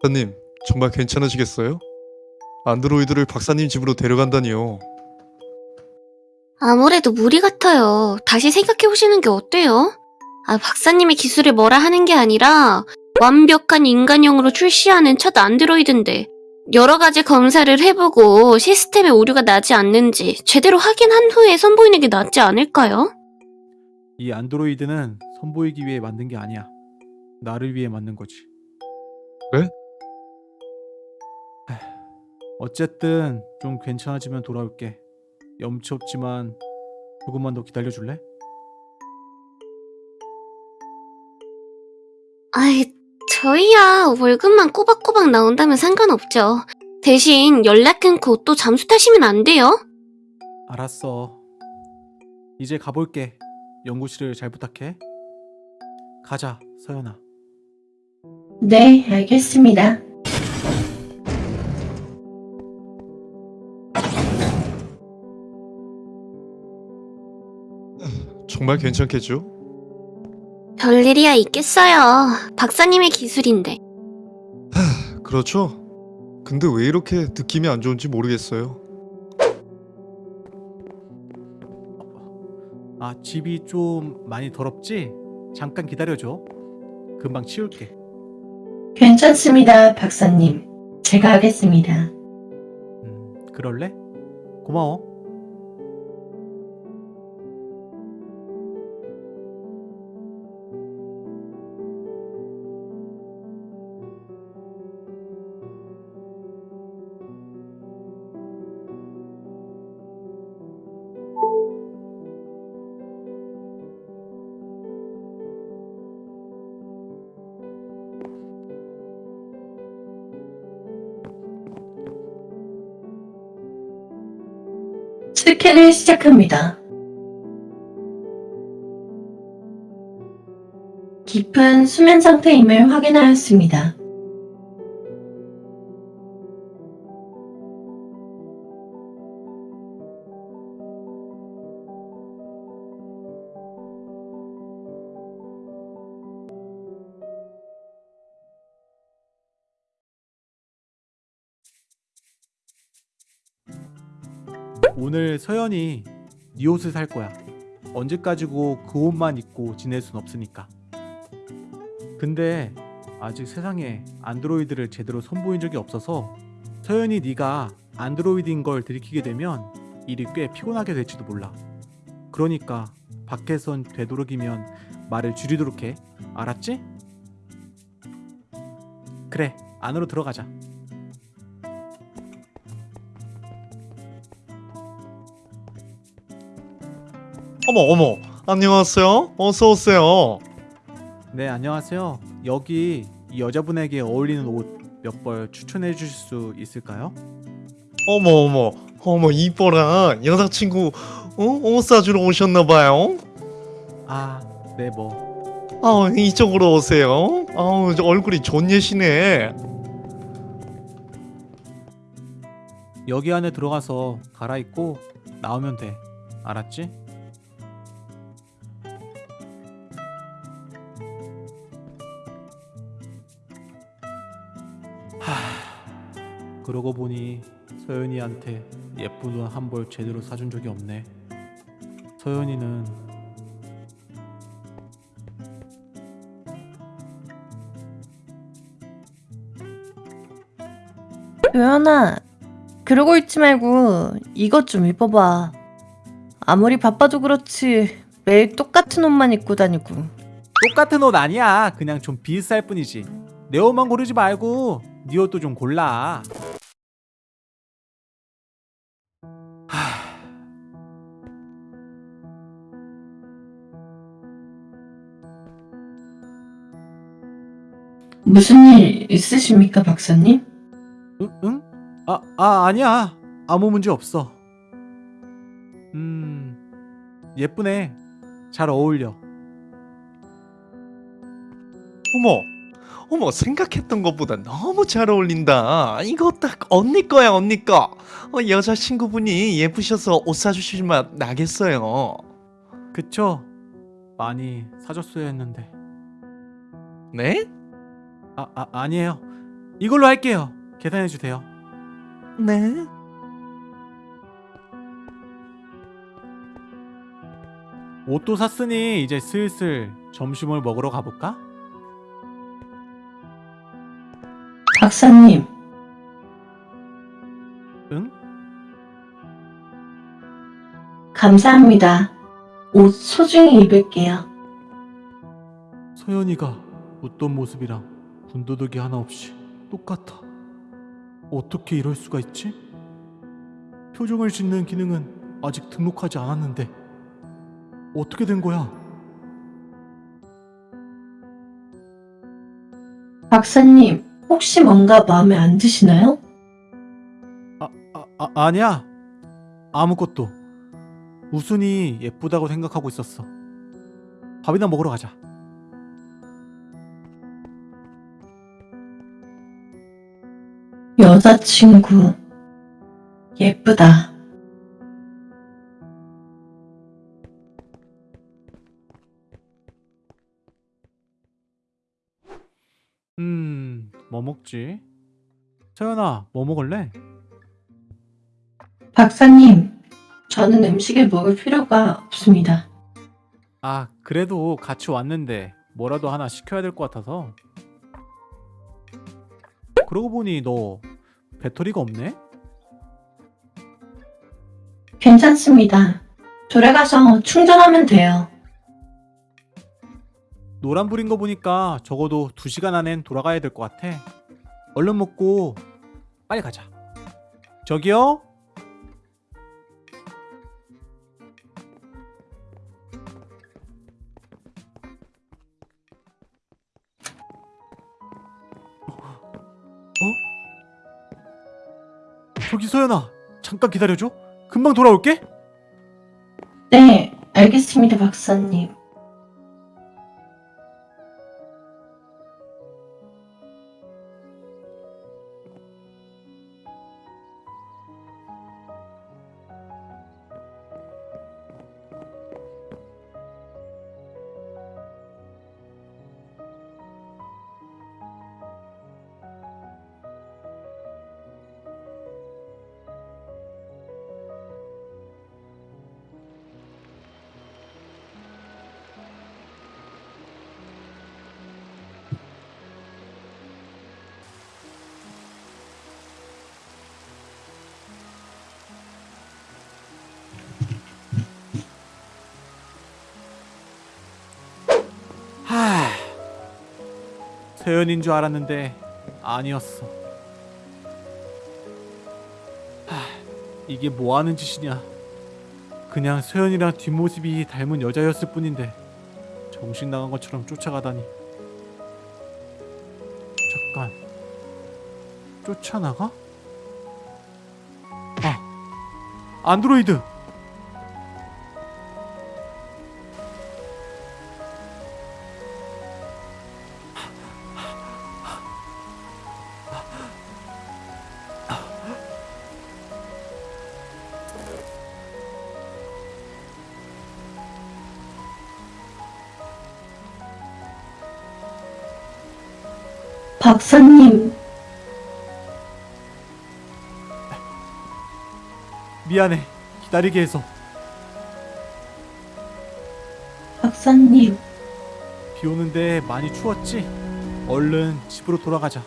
박사님, 정말 괜찮으시겠어요? 안드로이드를 박사님 집으로 데려간다니요. 아무래도 무리 같아요. 다시 생각해 보시는 게 어때요? 아, 박사님의 기술을 뭐라 하는 게 아니라 완벽한 인간형으로 출시하는 첫 안드로이드인데 여러 가지 검사를 해보고 시스템에 오류가 나지 않는지 제대로 확인한 후에 선보이는 게 낫지 않을까요? 이 안드로이드는 선보이기 위해 만든 게 아니야. 나를 위해 만든 거지. 네? 하, 어쨌든 좀 괜찮아지면 돌아올게. 염치 없지만 조금만 더 기다려 줄래? 아이, 저희야 월급만 꼬박꼬박 나온다면 상관없죠. 대신 연락 끊고 또 잠수 타시면 안 돼요? 알았어. 이제 가볼게. 연구실을 잘 부탁해. 가자, 서연아. 네, 알겠습니다. 정말 괜찮겠죠? 별일이야 있겠어요. 박사님의 기술인데. 그렇죠? 근데 왜 이렇게 느낌이 안 좋은지 모르겠어요. 아, 집이 좀 많이 더럽지? 잠깐 기다려줘. 금방 치울게. 괜찮습니다, 박사님. 제가 하겠습니다. 음, 그럴래? 고마워. 스캔을 시작합니다. 깊은 수면 상태임을 확인하였습니다. 오늘 서연이 네 옷을 살 거야. 언제까지고 그 옷만 입고 지낼 순 없으니까. 근데 아직 세상에 안드로이드를 제대로 선보인 적이 없어서 서연이 네가 안드로이드인 걸 들키게 되면 일이 꽤 피곤하게 될지도 몰라. 그러니까 밖에선 되도록이면 말을 줄이도록 해. 알았지? 그래, 안으로 들어가자. 어머 어머 안녕하세요. 어서 오세요. 네, 안녕하세요. 여기 이 여자분에게 어울리는 옷 몇 벌 추천해 주실 수 있을까요? 어머 어머 어머 이뻐라 여자친구 어? 옷 사주러 오셨나봐요. 아, 네, 뭐. 아 이쪽으로 오세요. 아우 저 얼굴이 좋예시네. 여기 안에 들어가서 갈아입고 나오면 돼. 알았지? 그러고 보니 서연이한테 예쁜 옷 한 벌 제대로 사준 적이 없네. 서연이는 요연아, 그러고 있지 말고 이것 좀 입어봐. 아무리 바빠도 그렇지 매일 똑같은 옷만 입고 다니고. 똑같은 옷 아니야. 그냥 좀 비슷할 뿐이지. 내 옷만 고르지 말고 네 옷도 좀 골라. 무슨 일 있으십니까, 박사님? 응? 응? 아, 아 아니야. 아무 문제 없어. 음, 예쁘네. 잘 어울려. 어머 어머 생각했던 것보다 너무 잘 어울린다. 이거 딱 언니 거야 언니 거. 어, 여자친구분이 예쁘셔서 옷 사주실 맛 나겠어요. 그쵸? 많이 사줬어야 했는데. 네? 아, 아 아니에요. 이걸로 할게요. 계산해 주세요. 네. 옷도 샀으니 이제 슬슬 점심을 먹으러 가볼까? 박사님, 응? 감사합니다. 옷 소중히 입을게요. 서연이가 웃던 모습이랑 군더더기 하나 없이 똑같아. 어떻게 이럴 수가 있지? 표정을 짓는 기능은 아직 등록하지 않았는데 어떻게 된 거야? 박사님, 혹시 뭔가 마음에 안 드시나요? 아, 아 아니야. 아무것도. 우순이 예쁘다고 생각하고 있었어. 밥이나 먹으러 가자. 여자친구, 예쁘다. 음, 뭐 먹지? 서연아, 뭐 먹을래? 박사님, 저는 음식을 먹을 필요가 없습니다. 아, 그래도 같이 왔는데 뭐라도 하나 시켜야 될 것 같아서. 그러고 보니 너 배터리가 없네? 괜찮습니다. 돌아가서 충전하면 돼요. 노란불인 거 보니까 적어도 2시간 안엔 돌아가야 될 것 같아. 얼른 먹고 빨리 가자. 저기요? 저기 소연아, 잠깐 기다려줘. 금방 돌아올게. 네, 알겠습니다, 박사님. 세연인 줄 알았는데 아니었어. 하... 이게 뭐 하는 짓이냐? 그냥 세연이랑 뒷모습이 닮은 여자였을 뿐인데 정신 나간 것처럼 쫓아가다니. 잠깐. 쫓아나가? 아, 안드로이드. 박사님, 미안해. 기다리게 해서. 박사님. 비 오는데 많이 추웠지? 얼른 집으로 돌아가자.